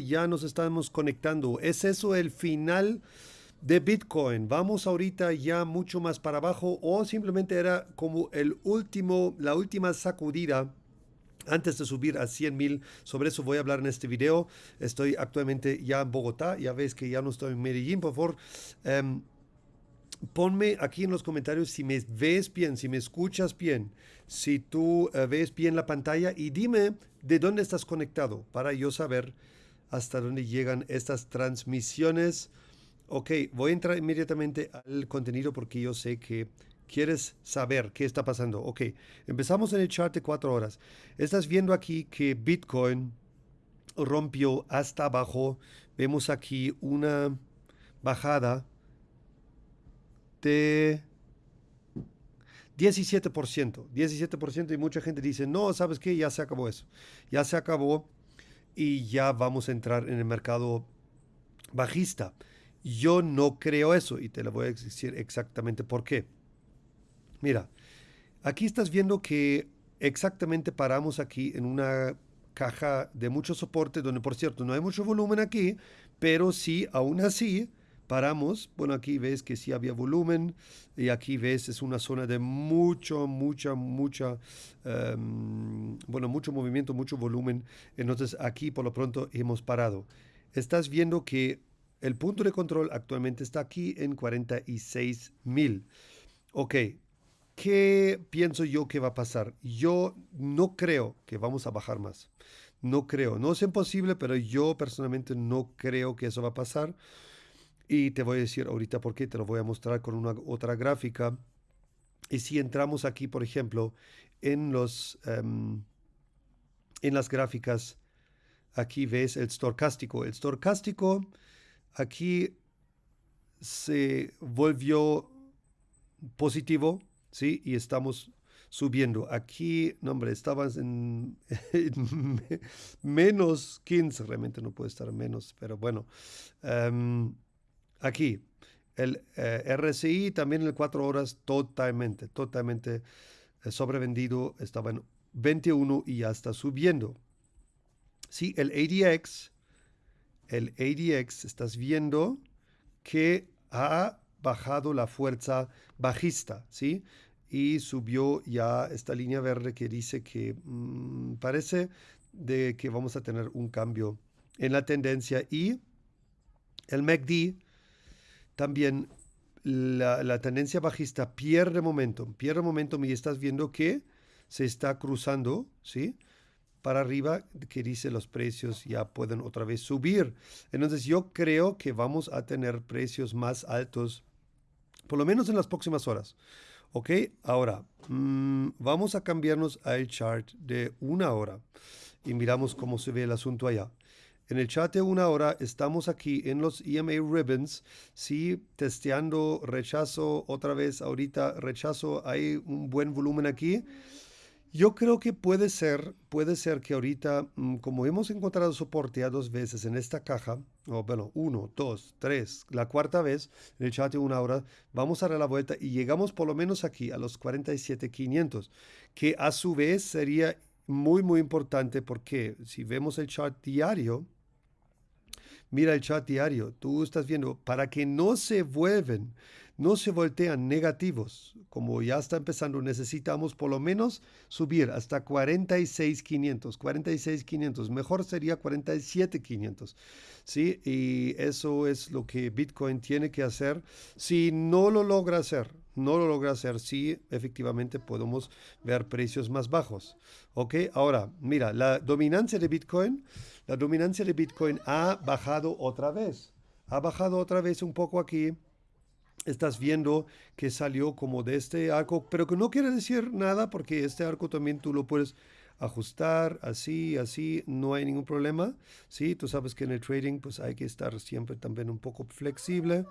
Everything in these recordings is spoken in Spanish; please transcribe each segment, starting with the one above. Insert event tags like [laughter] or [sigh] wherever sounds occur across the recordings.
ya nos estamos conectando. ¿Es eso el final de Bitcoin? ¿Vamos ahorita ya mucho más para abajo o simplemente era como el último, la última sacudida antes de subir a 100 mil? Sobre eso voy a hablar en este video. Estoy actualmente ya en Bogotá. Ya ves que ya no estoy en Medellín, por favor. Em, ponme aquí en los comentarios si me ves bien, si me escuchas bien, si tú eh, ves bien la pantalla y dime de dónde estás conectado para yo saber hasta dónde llegan estas transmisiones. Ok, voy a entrar inmediatamente al contenido porque yo sé que quieres saber qué está pasando. Ok, empezamos en el chart de cuatro horas. Estás viendo aquí que Bitcoin rompió hasta abajo. Vemos aquí una bajada de 17%. 17% y mucha gente dice, no, ¿sabes qué? Ya se acabó eso. Ya se acabó y ya vamos a entrar en el mercado bajista. Yo no creo eso y te lo voy a decir exactamente por qué. Mira, aquí estás viendo que exactamente paramos aquí en una caja de mucho soporte, donde por cierto no hay mucho volumen aquí, pero sí, aún así, paramos. Bueno, aquí ves que sí había volumen y aquí ves es una zona de mucho, mucha, mucha, um, bueno, mucho movimiento, mucho volumen. Entonces aquí por lo pronto hemos parado. Estás viendo que el punto de control actualmente está aquí en 46 mil. Ok, ¿qué pienso yo que va a pasar? Yo no creo que vamos a bajar más. No creo, no es imposible, pero yo personalmente no creo que eso va a pasar. Y te voy a decir ahorita por qué, te lo voy a mostrar con una otra gráfica. Y si entramos aquí, por ejemplo, en, los, em, en las gráficas, aquí ves el storcástico. El storcástico aquí se volvió positivo, ¿sí? Y estamos subiendo. Aquí, no hombre, estabas en, [laughs] menos 15, realmente no puede estar menos, pero bueno. Um, Aquí, el eh, RSI también en el 4 horas totalmente, totalmente eh, sobrevendido. Estaba en 21 y ya está subiendo. Sí, el ADX, el ADX, estás viendo que ha bajado la fuerza bajista, ¿sí? Y subió ya esta línea verde que dice que mm, parece de que vamos a tener un cambio en la tendencia y el MACD también la, tendencia bajista pierde momentum, pierde momentum y estás viendo que se está cruzando, ¿sí? Para arriba, que dice los precios ya pueden otra vez subir. Entonces yo creo que vamos a tener precios más altos, por lo menos en las próximas horas. ¿Ok? Ahora, mm, vamos a cambiarnos al chart de una hora y miramos cómo se ve el asunto allá. En el chat de una hora estamos aquí en los EMA Ribbons, sí, testeando rechazo, otra vez ahorita rechazo, hay un buen volumen aquí. Yo creo que puede ser, puede ser que ahorita, mm, como hemos encontrado soporte a dos veces en esta caja, bueno, uno, dos, tres, la cuarta vez en el chat de una hora, vamos a dar la vuelta y llegamos por lo menos aquí a los 47,500, que a su vez sería muy, muy importante porque si vemos el chart diario, mira el chat diario, tú estás viendo, para que no se vuelven, no se voltean negativos, como ya está empezando, necesitamos por lo menos subir hasta 46,500, 46,500, mejor sería 47,500, ¿sí? Y eso es lo que Bitcoin tiene que hacer. Si no lo logra hacer, no lo logra hacer, sí, efectivamente podemos ver precios más bajos, ¿ok? Ahora, mira, la dominancia de Bitcoin la dominancia de Bitcoin ha bajado otra vez. Ha bajado otra vez un poco aquí. Estás viendo que salió como de este arco, pero que no quiere decir nada porque este arco también tú lo puedes ajustar así, así, no hay ningún problema. Sí, tú sabes que en el trading pues hay que estar siempre también un poco flexible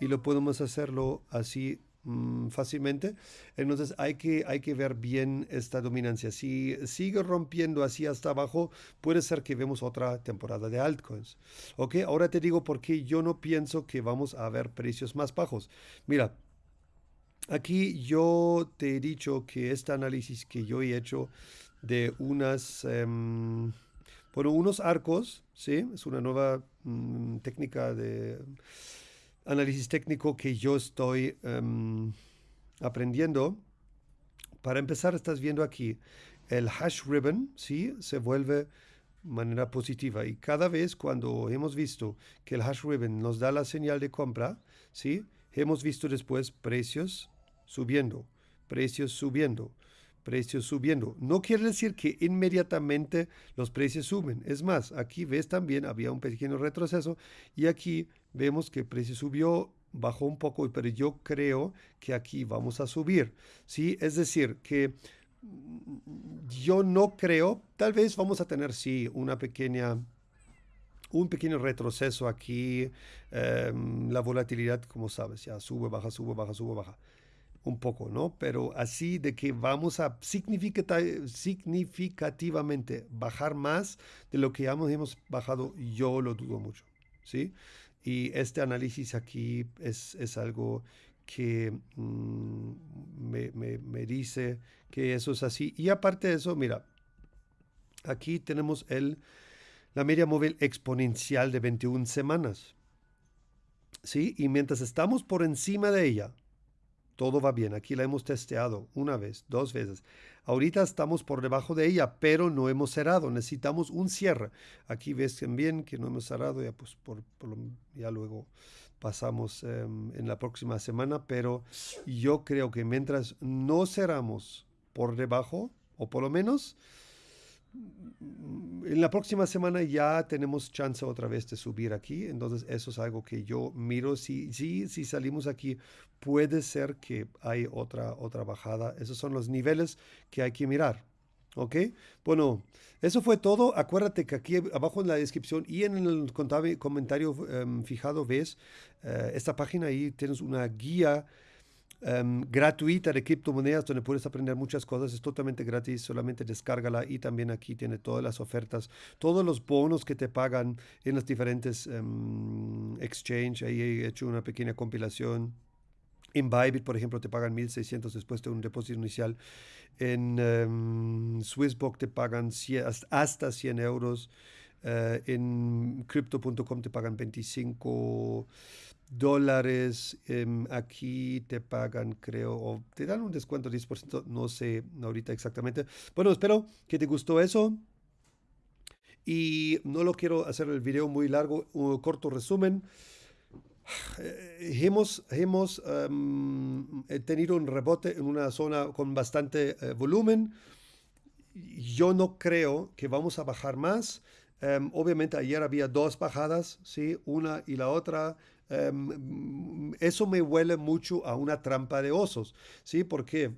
y lo podemos hacerlo así Mm, fácilmente. Entonces hay que, hay que ver bien esta dominancia. Si sigue rompiendo así hasta abajo, puede ser que vemos otra temporada de altcoins. Ok, ahora te digo por qué yo no pienso que vamos a ver precios más bajos. Mira, aquí yo te he dicho que este análisis que yo he hecho de unas... Em, Bueno, unos arcos, ¿sí? Es una nueva mm, técnica de análisis técnico que yo estoy em, aprendiendo. Para empezar, estás viendo aquí el hash ribbon, ¿sí? Se vuelve manera positiva. Y cada vez cuando hemos visto que el hash ribbon nos da la señal de compra, ¿sí? Hemos visto después precios subiendo, precios subiendo, precios subiendo. No quiere decir que inmediatamente los precios suben. Es más, aquí ves también había un pequeño retroceso y aquí vemos que el precio subió, bajó un poco, pero yo creo que aquí vamos a subir. ¿sí? Es decir, que yo no creo, tal vez vamos a tener, sí, una pequeña, un pequeño retroceso aquí. Em, la volatilidad, como sabes, ya sube, baja, sube, baja, sube, baja. Un poco, ¿no? Pero así de que vamos a significativamente bajar más de lo que ya hemos bajado, yo lo dudo mucho, ¿sí? Y este análisis aquí es, es algo que mm, me, me, dice que eso es así. Y aparte de eso, mira, aquí tenemos el, la media móvil exponencial de 21 semanas. ¿Sí? Y mientras estamos por encima de ella, todo va bien. Aquí la hemos testeado una vez, dos veces. Ahorita estamos por debajo de ella, pero no hemos cerrado. Necesitamos un cierre. Aquí ves bien que no hemos cerrado, ya pues por, ya luego pasamos em, en la próxima semana, pero yo creo que mientras no cerramos por debajo, o por lo menos en la próxima semana ya tenemos chance otra vez de subir aquí, entonces eso es algo que yo miro. Si, si, si salimos aquí, puede ser que hay otra, otra bajada. Esos son los niveles que hay que mirar. ¿Ok? Bueno, eso fue todo. Acuérdate que aquí abajo en la descripción y en el comentario em, fijado ves eh, esta página. Ahí tienes una guía em, gratuita de criptomonedas donde puedes aprender muchas cosas. Es totalmente gratis, solamente descárgala y también aquí tiene todas las ofertas, todos los bonos que te pagan en los diferentes um. Ahí he hecho una pequeña compilación. En Bybit, por ejemplo, te pagan 1.600 después de un depósito inicial. En um, Swissbox te pagan hasta 100 euros. Uh, en crypto.com te pagan 25 dólares. Um, aquí te pagan, creo, o te dan un descuento de 10%, no sé ahorita exactamente. Bueno, espero que te gustó eso. Y no lo quiero hacer el video muy largo, un corto resumen. Eh, hemos, hemos em, tenido un rebote en una zona con bastante eh, volumen. Yo no creo que vamos a bajar más. Em, obviamente ayer había dos bajadas, ¿sí? una y la otra. Em, eso me huele mucho a una trampa de osos, ¿sí? Porque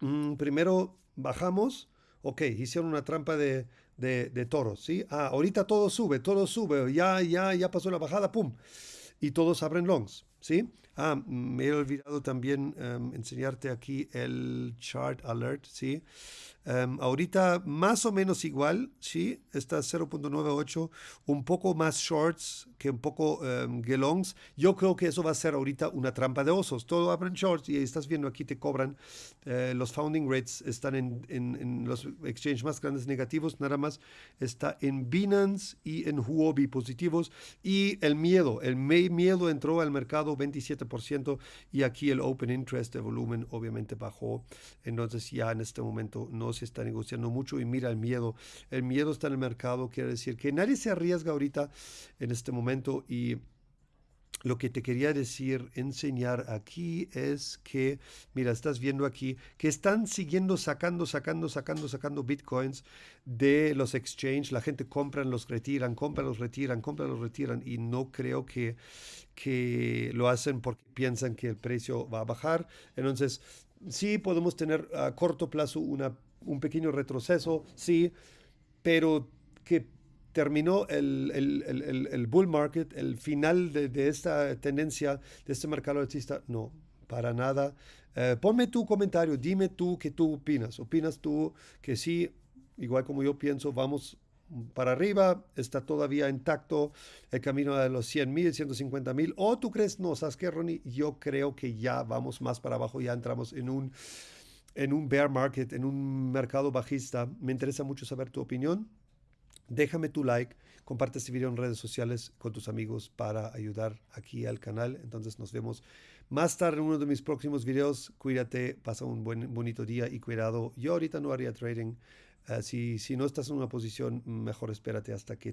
mm, primero bajamos, ok, hicieron una trampa de, de, de toros, ¿sí? Ah, ahorita todo sube, todo sube, ya, ya, ya pasó la bajada, ¡pum! y todos abren longs, ¿sí? Ah, me he olvidado también em, enseñarte aquí el chart alert, ¿sí? Em, ahorita más o menos igual, ¿sí? Está 0.98, un poco más shorts que un poco um, longs. Yo creo que eso va a ser ahorita una trampa de osos. Todo abren shorts y estás viendo aquí te cobran. Eh, los founding rates están en, en, en, los exchanges más grandes negativos, nada más está en Binance y en Huobi positivos. Y el miedo, el miedo entró al mercado 27% y aquí el open interest de volumen obviamente bajó. Entonces ya en este momento no se está negociando mucho y mira el miedo. El miedo está en el mercado, quiere decir que nadie se arriesga ahorita en este momento y lo que te quería decir, enseñar aquí es que, mira, estás viendo aquí que están siguiendo sacando, sacando, sacando, sacando bitcoins de los exchanges. La gente compra, los retiran, compran, los retiran, compran, los retiran. Y no creo que, que lo hacen porque piensan que el precio va a bajar. Entonces, sí podemos tener a corto plazo una un pequeño retroceso, sí, pero que terminó el, el, el, bull market, el final de, de, esta tendencia, de este mercado alcista, no, para nada. Eh, ponme tu comentario, dime tú qué tú opinas. ¿Opinas tú que sí, igual como yo pienso, vamos para arriba, está todavía intacto el camino de los 100 mil, 150 mil? ¿O tú crees, no, sabes qué, Ronnie? Yo creo que ya vamos más para abajo, ya entramos en un en un bear market, en un mercado bajista. Me interesa mucho saber tu opinión. Déjame tu like, comparte este video en redes sociales con tus amigos para ayudar aquí al canal. Entonces nos vemos más tarde en uno de mis próximos videos. Cuídate, pasa un buen, bonito día y cuidado. Yo ahorita no haría trading. Si, si no estás en una posición, mejor espérate hasta que